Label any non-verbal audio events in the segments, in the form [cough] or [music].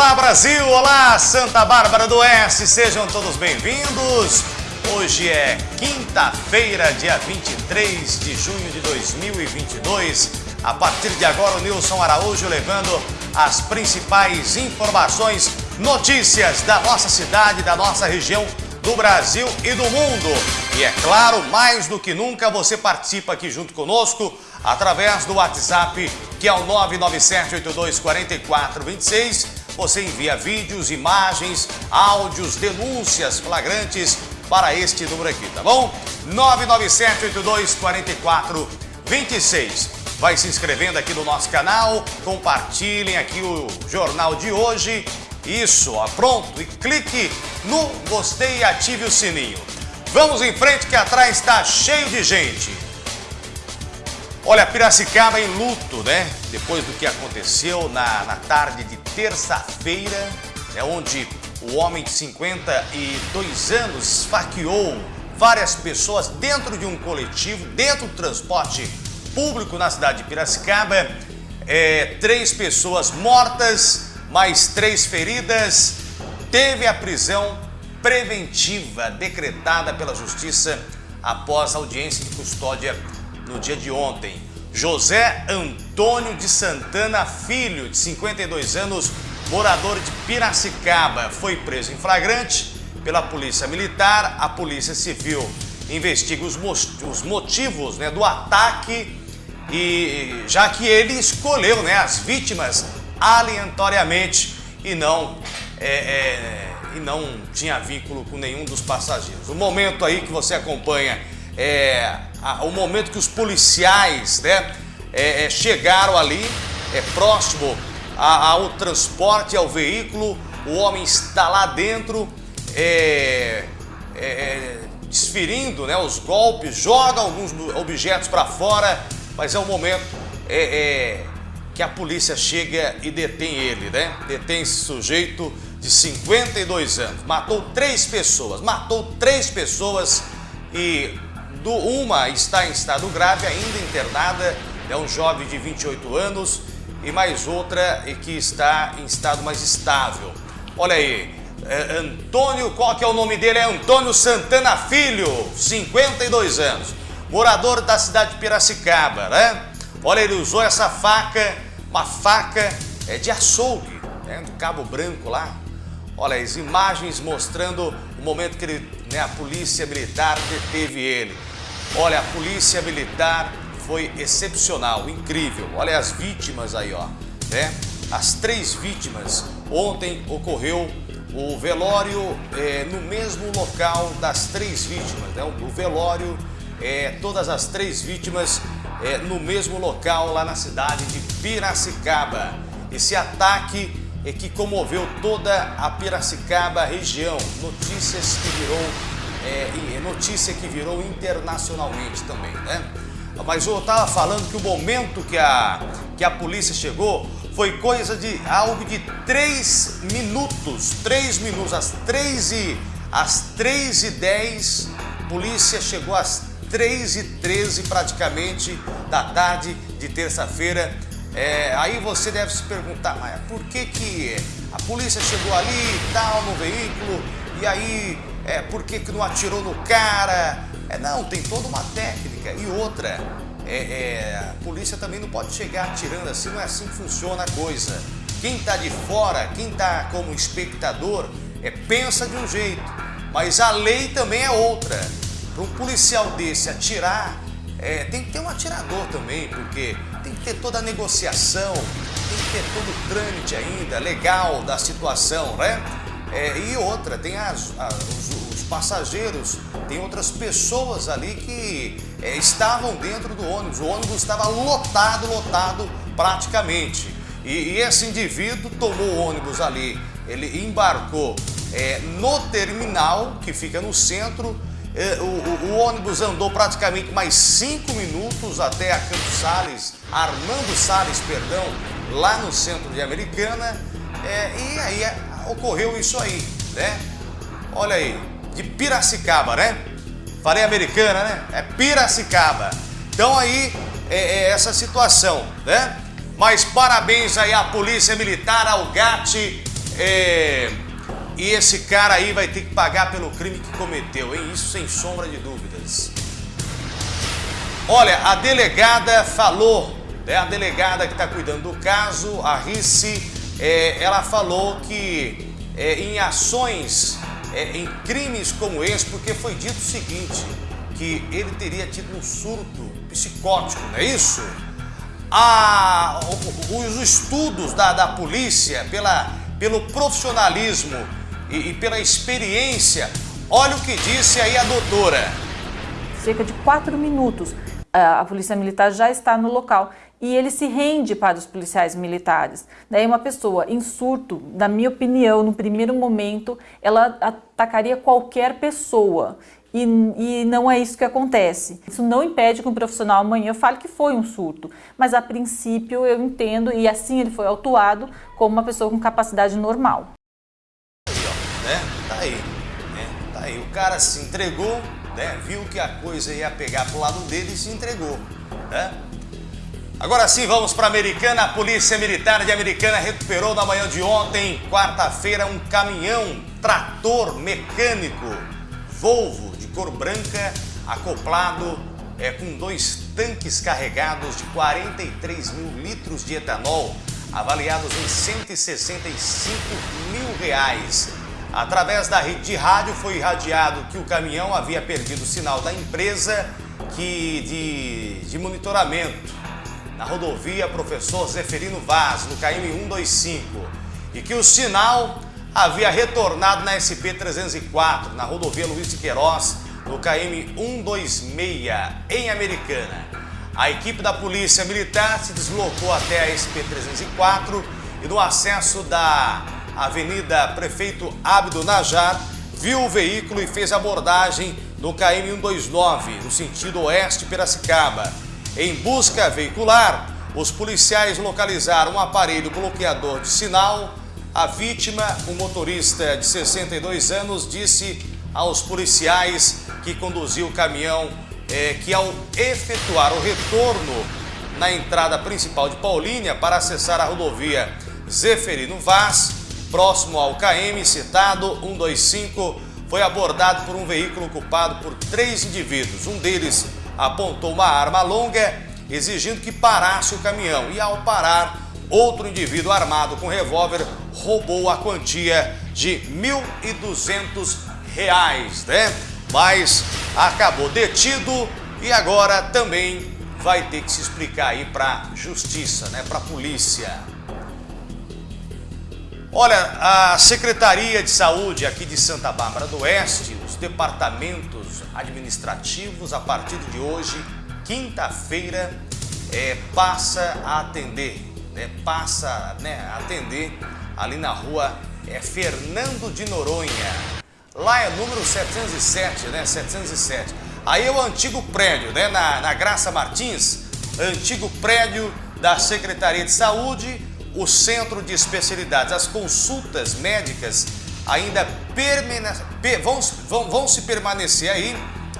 Olá Brasil, olá Santa Bárbara do Oeste, sejam todos bem-vindos. Hoje é quinta-feira, dia 23 de junho de 2022. A partir de agora, o Nilson Araújo levando as principais informações, notícias da nossa cidade, da nossa região, do Brasil e do mundo. E é claro, mais do que nunca, você participa aqui junto conosco através do WhatsApp, que é o 997824426. Você envia vídeos, imagens, áudios, denúncias flagrantes para este número aqui, tá bom? 997824426. Vai se inscrevendo aqui no nosso canal, compartilhem aqui o jornal de hoje. Isso, ó, pronto, e clique no gostei e ative o sininho. Vamos em frente que atrás está cheio de gente. Olha, Piracicaba em luto, né? Depois do que aconteceu na, na tarde de terça-feira, é onde o homem de 52 anos esfaqueou várias pessoas dentro de um coletivo, dentro do transporte público na cidade de Piracicaba. É, três pessoas mortas, mais três feridas. Teve a prisão preventiva decretada pela Justiça após a audiência de custódia no dia de ontem. José Antônio de Santana Filho, de 52 anos, morador de Piracicaba, foi preso em flagrante pela Polícia Militar. A Polícia Civil investiga os, os motivos né, do ataque e já que ele escolheu né, as vítimas aleatoriamente e não, é, é, e não tinha vínculo com nenhum dos passageiros. O momento aí que você acompanha é a, o momento que os policiais né, é, é, chegaram ali, é próximo a, ao transporte, ao veículo, o homem está lá dentro, é, é, é desferindo né, os golpes, joga alguns objetos para fora, mas é o momento que a polícia chega e detém ele, né? Detém esse sujeito de 52 anos. Matou três pessoas, matou três pessoas e do, uma está em estado grave, ainda internada, é um jovem de 28 anos, e mais outra que está em estado mais estável. Olha aí, é, Antônio, qual que é o nome dele? É Antônio Santana Filho, 52 anos morador da cidade de Piracicaba, né? Olha, ele usou essa faca, uma faca é, de açougue, né? do Cabo Branco lá. Olha, as imagens mostrando o momento que ele, né, a polícia militar deteve ele. Olha, a polícia militar foi excepcional, incrível. Olha as vítimas aí, ó, né? As três vítimas. Ontem ocorreu o velório é, no mesmo local das três vítimas, né? O velório é, todas as três vítimas é, no mesmo local lá na cidade de Piracicaba. Esse ataque é que comoveu toda a Piracicaba região. Notícias que virou, é, notícia que virou internacionalmente também, né? Mas eu estava falando que o momento que a, que a polícia chegou foi coisa de algo de três minutos, três minutos, às três e, às três e dez, polícia chegou às 3 e 13 praticamente da tarde de terça-feira. É, aí você deve se perguntar, mas por que, que a polícia chegou ali e tal no veículo e aí é, por que, que não atirou no cara? É, não, tem toda uma técnica. E outra, é, é, a polícia também não pode chegar atirando assim, não é assim que funciona a coisa. Quem está de fora, quem está como espectador, é, pensa de um jeito, mas a lei também é outra para um policial desse atirar, é, tem que ter um atirador também, porque tem que ter toda a negociação, tem que ter todo o trâmite ainda legal da situação, né? É, e outra, tem as, as os, passageiros, tem outras pessoas ali que é, estavam dentro do ônibus. O ônibus estava lotado, lotado praticamente. E, e esse indivíduo tomou o ônibus ali, ele embarcou é, no terminal que fica no centro é, o, o, o, ônibus andou praticamente mais cinco minutos até a Campos Sales, Armando Sales, perdão, lá no centro de Americana, e aí ocorreu isso aí, né? Olha aí, de Piracicaba, né? Falei Americana, né? É Piracicaba. Então aí é, é essa situação, né? Mas parabéns aí à Polícia Militar, ao GAT, É, e esse cara aí vai ter que pagar pelo crime que cometeu, hein? Isso sem sombra de dúvidas. Olha, a delegada falou, né? a delegada que está cuidando do caso, a Risse, é, ela falou que é, em ações, é, em crimes como esse, porque foi dito o seguinte, que ele teria tido um surto psicótico, não é isso? A, os estudos da, da polícia, pela, pelo profissionalismo e, e pela experiência, olha o que disse aí a doutora. Cerca de quatro minutos, a polícia militar já está no local e ele se rende para os policiais militares. Daí uma pessoa em surto, na minha opinião, no primeiro momento, ela atacaria qualquer pessoa. E, e, não é isso que acontece. Isso não impede que um profissional amanhã fale que foi um surto, mas a princípio eu entendo e assim ele foi autuado como uma pessoa com capacidade normal. Aí, ó, né? Tá aí, né? Tá aí. O cara se entregou, né? Viu que a coisa ia pegar pro lado dele e se entregou, né? Agora sim, vamos para Americana. A Polícia Militar de Americana recuperou na manhã de ontem, quarta-feira, um caminhão trator mecânico Volvo de cor branca, acoplado é, com dois tanques carregados de 43 mil litros de etanol, avaliados em 165 mil reais. Através da rede de rádio foi irradiado que o caminhão havia perdido o sinal da empresa que de, de monitoramento na rodovia Professor Zeferino Vaz, no KM 125, e que o sinal havia retornado na SP-304, na rodovia Luiz de Queiroz, no KM 126, em Americana. A equipe da Polícia Militar se deslocou até a SP-304 e no acesso da Avenida Prefeito Abdo Najar, viu o veículo e fez abordagem no KM 129, no sentido oeste Piracicaba. Em busca veicular, os policiais localizaram um aparelho bloqueador de sinal. A vítima, um motorista de 62 anos, disse aos policiais que conduziu o caminhão é, que ao efetuar o retorno na entrada principal de Paulínia para acessar a rodovia Zeferino Vaz, próximo ao KM citado 125, foi abordado por um veículo ocupado por três indivíduos. Um deles apontou uma arma longa, exigindo que parasse o caminhão. E ao parar, outro indivíduo armado com revólver roubou a quantia de R$ 1.200, né? Mas acabou detido e agora também vai ter que se explicar aí para justiça, né? Para polícia. Olha, a Secretaria de Saúde aqui de Santa Bárbara do Oeste, os departamentos administrativos, a partir de hoje, quinta-feira, é, passa a atender, né, passa né, a atender ali na rua é, Fernando de Noronha. Lá é número 707, né, 707. Aí é o antigo prédio, né, na, na Graça Martins, antigo prédio da Secretaria de Saúde, o centro de especialidades, as consultas médicas ainda vão, vão, vão se permanecer aí,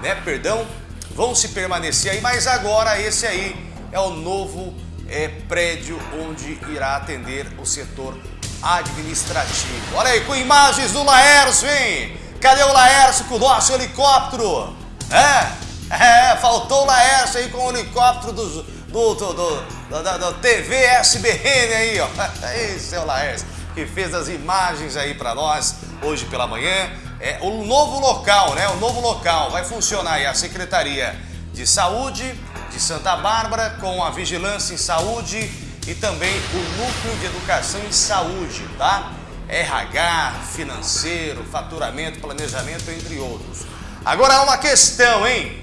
né? Perdão, vão se permanecer aí, mas agora esse aí é o novo é, prédio onde irá atender o setor administrativo. Olha aí, com imagens do Laércio, hein? Cadê o Laércio com o nosso helicóptero? É, é faltou o Laércio aí com o helicóptero do, do, do, do da, da, TV SBN aí, ó. [laughs] Esse é o Laércio, que fez as imagens aí para nós hoje pela manhã. É o novo local, né? O novo local vai funcionar aí a Secretaria de Saúde de Santa Bárbara com a Vigilância em Saúde e também o Núcleo de Educação em Saúde, tá? RH, financeiro, faturamento, planejamento, entre outros. Agora há uma questão, hein?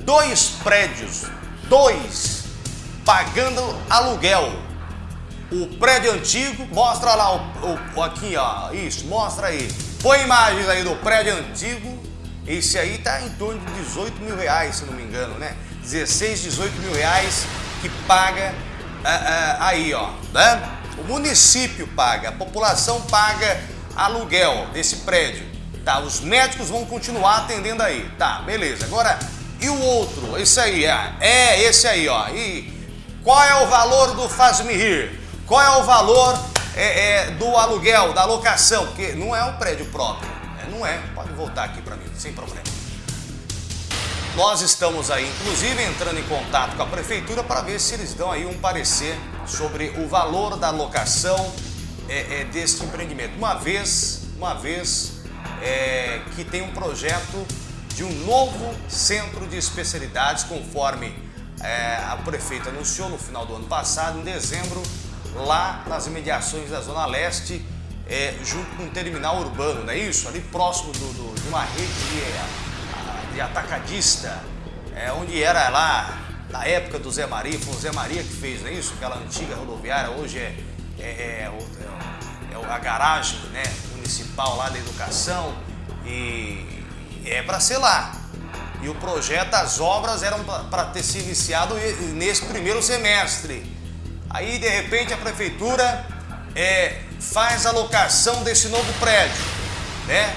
Dois prédios, dois pagando aluguel. O prédio antigo, mostra lá o, o, aqui, ó, isso, mostra aí. Põe imagens aí do prédio antigo. Esse aí tá em torno de 18 mil reais, se não me engano, né? 16, 18 mil reais que paga uh, uh, aí, ó, né? O município paga, a população paga aluguel desse prédio. Tá, os médicos vão continuar atendendo aí. Tá, beleza. Agora, e o outro? Esse aí, é, é esse aí, ó. E qual é o valor do Faz-me Rir? Qual é o valor é, é, do aluguel, da locação, porque não é um prédio próprio. É, não é. Pode voltar aqui para mim, sem problema. Nós estamos aí, inclusive, entrando em contato com a prefeitura para ver se eles dão aí um parecer sobre o valor da locação é, é, deste empreendimento. Uma vez, uma vez é, que tem um projeto de um novo centro de especialidades, conforme é, a prefeita anunciou no final do ano passado, em dezembro, lá nas imediações da Zona Leste, é, junto com um terminal urbano, não é isso? Ali próximo do, do, de uma rede de, de atacadista, é, onde era lá, na época do Zé Maria, foi o Zé Maria que fez, não é isso? Aquela antiga rodoviária, hoje é, é, é, é, é a garagem né, municipal lá da educação e é para ser lá. E o projeto, as obras eram para ter se iniciado nesse primeiro semestre. Aí, de repente, a prefeitura é, faz a locação desse novo prédio, né?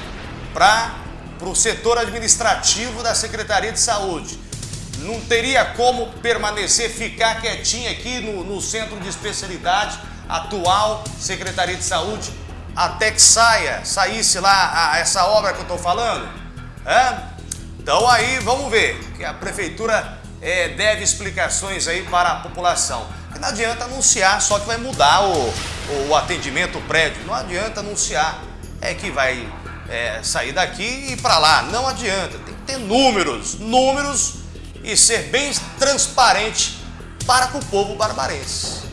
Para o setor administrativo da Secretaria de Saúde. Não teria como permanecer, ficar quietinho aqui no, no centro de especialidade, atual Secretaria de Saúde, até que saia, saísse lá a, essa obra que eu estou falando? É? Então aí vamos ver, que a prefeitura é, deve explicações aí para a população não adianta anunciar só que vai mudar o, o atendimento, prédio. Não adianta anunciar é que vai é, sair daqui e ir para lá. Não adianta. Tem que ter números, números e ser bem transparente para com o povo barbarense.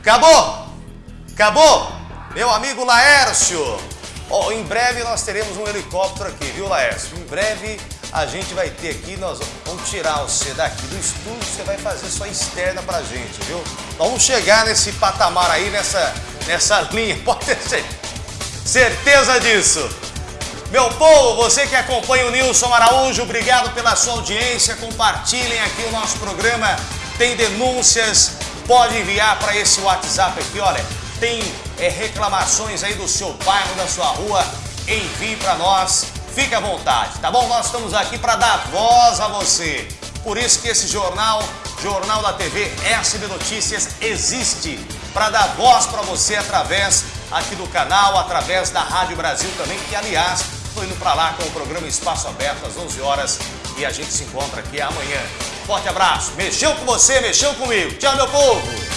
Acabou? Acabou? Meu amigo Laércio. Oh, em breve nós teremos um helicóptero aqui, viu Laércio? Em breve a gente vai ter aqui, nós vamos tirar você daqui do estúdio, você vai fazer sua externa pra gente, viu? Vamos chegar nesse patamar aí, nessa, nessa [laughs] linha, pode ter certeza disso. Meu povo, você que acompanha o Nilson Araújo, obrigado pela sua audiência, compartilhem aqui o nosso programa, tem denúncias, pode enviar para esse WhatsApp aqui, olha, tem é, reclamações aí do seu bairro, da sua rua, envie para nós, Fique à vontade, tá bom? Nós estamos aqui para dar voz a você. Por isso que esse jornal, Jornal da TV SB Notícias, existe para dar voz para você através aqui do canal, através da Rádio Brasil também, que aliás, estou indo para lá com o programa Espaço Aberto às 11 horas e a gente se encontra aqui amanhã. Forte abraço, mexeu com você, mexeu comigo. Tchau, meu povo!